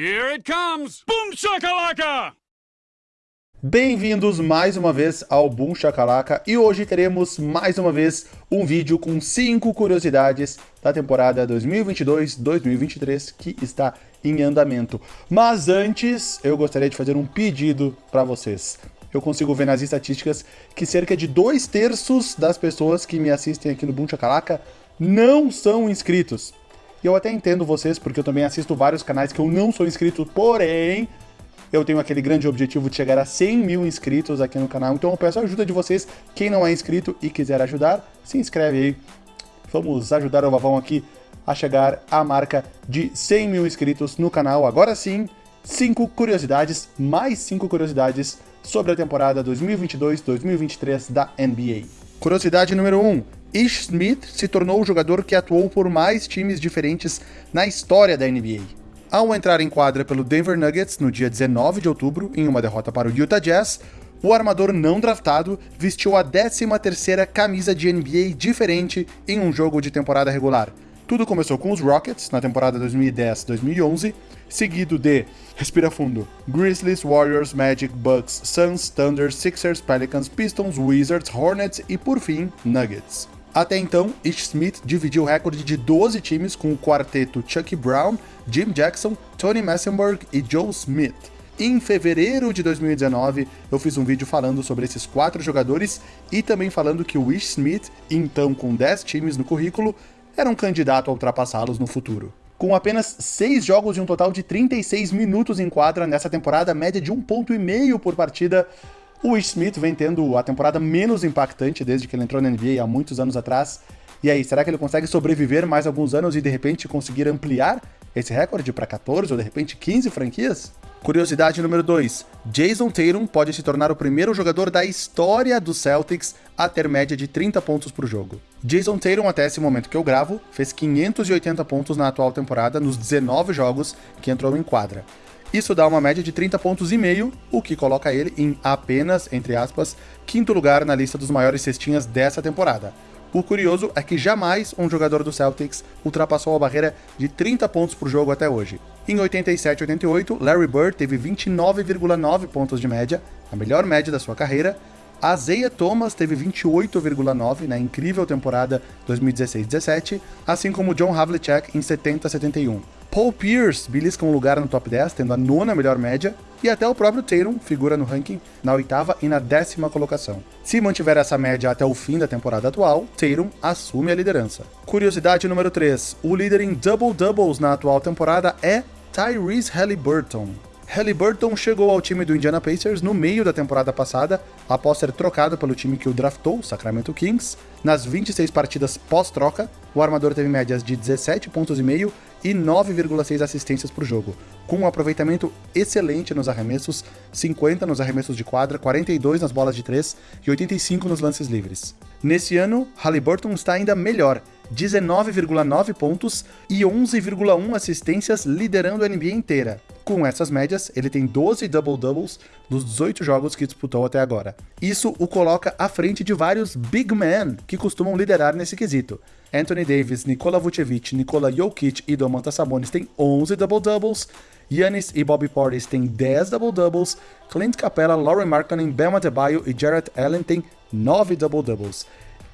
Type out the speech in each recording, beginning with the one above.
Here it comes! Boom shakalaka! Bem-vindos mais uma vez ao Boom Shakalaka e hoje teremos mais uma vez um vídeo com 5 curiosidades da temporada 2022-2023 que está em andamento. Mas antes, eu gostaria de fazer um pedido para vocês. Eu consigo ver nas estatísticas que cerca de dois terços das pessoas que me assistem aqui no Boom Shakalaka não são inscritos. E eu até entendo vocês, porque eu também assisto vários canais que eu não sou inscrito, porém eu tenho aquele grande objetivo de chegar a 100 mil inscritos aqui no canal, então eu peço a ajuda de vocês. Quem não é inscrito e quiser ajudar, se inscreve aí. Vamos ajudar o Vavão aqui a chegar à marca de 100 mil inscritos no canal. Agora sim, 5 curiosidades, mais 5 curiosidades sobre a temporada 2022-2023 da NBA. Curiosidade número 1. Ish Smith se tornou o jogador que atuou por mais times diferentes na história da NBA. Ao entrar em quadra pelo Denver Nuggets no dia 19 de outubro, em uma derrota para o Utah Jazz, o armador não draftado vestiu a 13ª camisa de NBA diferente em um jogo de temporada regular. Tudo começou com os Rockets, na temporada 2010-2011, seguido de, respira fundo, Grizzlies, Warriors, Magic, Bucks, Suns, Thunder, Sixers, Pelicans, Pistons, Wizards, Hornets e, por fim, Nuggets. Até então, Ish Smith dividiu o recorde de 12 times com o quarteto Chuck Brown, Jim Jackson, Tony Massenburg e Joe Smith. Em fevereiro de 2019, eu fiz um vídeo falando sobre esses quatro jogadores e também falando que o Ish Smith, então com 10 times no currículo, era um candidato a ultrapassá-los no futuro. Com apenas 6 jogos e um total de 36 minutos em quadra nessa temporada, média de 1,5 ponto por partida, o Ish Smith vem tendo a temporada menos impactante desde que ele entrou na NBA há muitos anos atrás. E aí, será que ele consegue sobreviver mais alguns anos e de repente conseguir ampliar esse recorde para 14 ou de repente 15 franquias? Curiosidade número 2. Jason Tatum pode se tornar o primeiro jogador da história do Celtics a ter média de 30 pontos por jogo. Jason Tatum, até esse momento que eu gravo, fez 580 pontos na atual temporada nos 19 jogos que entrou em quadra. Isso dá uma média de 30 pontos e meio, o que coloca ele em apenas, entre aspas, quinto lugar na lista dos maiores cestinhas dessa temporada. O curioso é que jamais um jogador do Celtics ultrapassou a barreira de 30 pontos por jogo até hoje. Em 87-88, Larry Bird teve 29,9 pontos de média, a melhor média da sua carreira. A Zaya Thomas teve 28,9 na incrível temporada 2016-17, assim como John Havlicek em 70-71. Paul Pierce belisca um lugar no top 10, tendo a nona melhor média, e até o próprio Tatum figura no ranking na oitava e na décima colocação. Se mantiver essa média até o fim da temporada atual, Tatum assume a liderança. Curiosidade número 3. O líder em double-doubles na atual temporada é Tyrese Halliburton. Halliburton chegou ao time do Indiana Pacers no meio da temporada passada, após ser trocado pelo time que o draftou, Sacramento Kings. Nas 26 partidas pós-troca, o armador teve médias de 17 pontos e meio e 9,6 assistências por jogo, com um aproveitamento excelente nos arremessos, 50 nos arremessos de quadra, 42 nas bolas de 3 e 85 nos lances livres. Nesse ano, Halliburton está ainda melhor, 19,9 pontos e 11,1 assistências liderando a NBA inteira. Com essas médias, ele tem 12 double-doubles nos 18 jogos que disputou até agora. Isso o coloca à frente de vários big men que costumam liderar nesse quesito. Anthony Davis, Nikola Vucevic, Nikola Jokic e Domantas Sabonis têm 11 double-doubles, Giannis e Bobby Portis têm 10 double-doubles, Clint Capella, Laurie Markkanen, Bam Adebayo e Jarrett Allen têm 9 double-doubles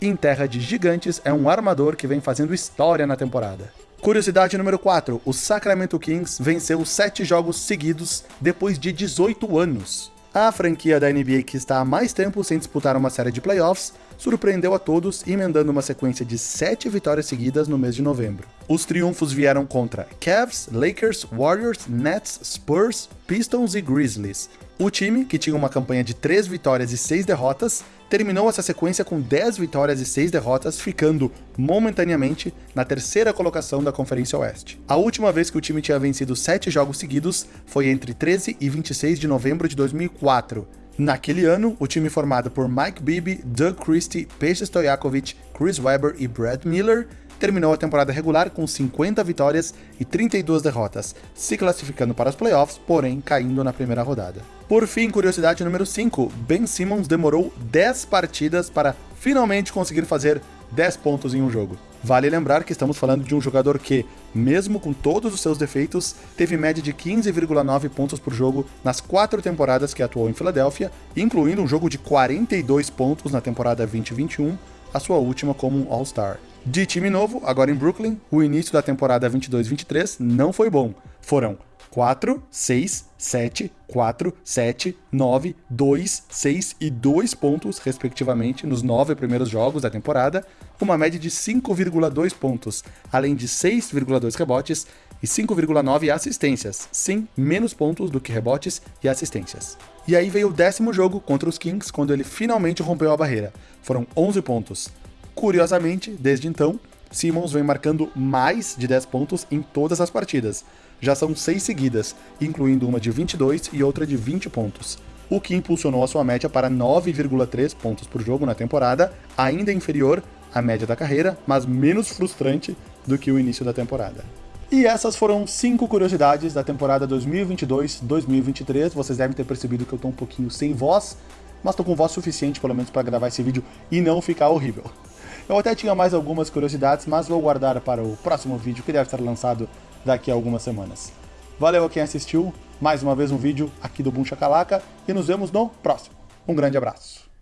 em terra de gigantes, é um armador que vem fazendo história na temporada. Curiosidade número 4, o Sacramento Kings venceu 7 jogos seguidos depois de 18 anos. A franquia da NBA que está há mais tempo sem disputar uma série de playoffs surpreendeu a todos, emendando uma sequência de 7 vitórias seguidas no mês de novembro. Os triunfos vieram contra Cavs, Lakers, Warriors, Nets, Spurs, Pistons e Grizzlies. O time, que tinha uma campanha de 3 vitórias e 6 derrotas, terminou essa sequência com 10 vitórias e 6 derrotas, ficando momentaneamente na terceira colocação da Conferência Oeste. A última vez que o time tinha vencido 7 jogos seguidos foi entre 13 e 26 de novembro de 2004. Naquele ano, o time formado por Mike Bibby, Doug Christie, Peixe Stojakovic, Chris Webber e Brad Miller terminou a temporada regular com 50 vitórias e 32 derrotas, se classificando para os playoffs, porém caindo na primeira rodada. Por fim, curiosidade número 5, Ben Simmons demorou 10 partidas para finalmente conseguir fazer 10 pontos em um jogo. Vale lembrar que estamos falando de um jogador que, mesmo com todos os seus defeitos, teve média de 15,9 pontos por jogo nas quatro temporadas que atuou em Filadélfia, incluindo um jogo de 42 pontos na temporada 2021, a sua última como um All-Star. De time novo, agora em Brooklyn, o início da temporada 22-23 não foi bom. Foram 4, 6, 7, 4, 7, 9, 2, 6 e 2 pontos, respectivamente, nos nove primeiros jogos da temporada, uma média de 5,2 pontos, além de 6,2 rebotes e 5,9 assistências, sim, menos pontos do que rebotes e assistências. E aí veio o décimo jogo contra os Kings, quando ele finalmente rompeu a barreira. Foram 11 pontos. Curiosamente, desde então, Simmons vem marcando mais de 10 pontos em todas as partidas. Já são seis seguidas, incluindo uma de 22 e outra de 20 pontos, o que impulsionou a sua média para 9,3 pontos por jogo na temporada, ainda inferior à média da carreira, mas menos frustrante do que o início da temporada. E essas foram cinco curiosidades da temporada 2022-2023. Vocês devem ter percebido que eu estou um pouquinho sem voz, mas estou com voz suficiente pelo menos para gravar esse vídeo e não ficar horrível. Eu até tinha mais algumas curiosidades, mas vou guardar para o próximo vídeo, que deve estar lançado daqui a algumas semanas. Valeu a quem assistiu, mais uma vez um vídeo aqui do Boom Chacalaca, e nos vemos no próximo. Um grande abraço.